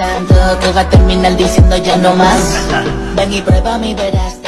tanto que va a terminar diciendo ya no más. Ven y prueba mi verás.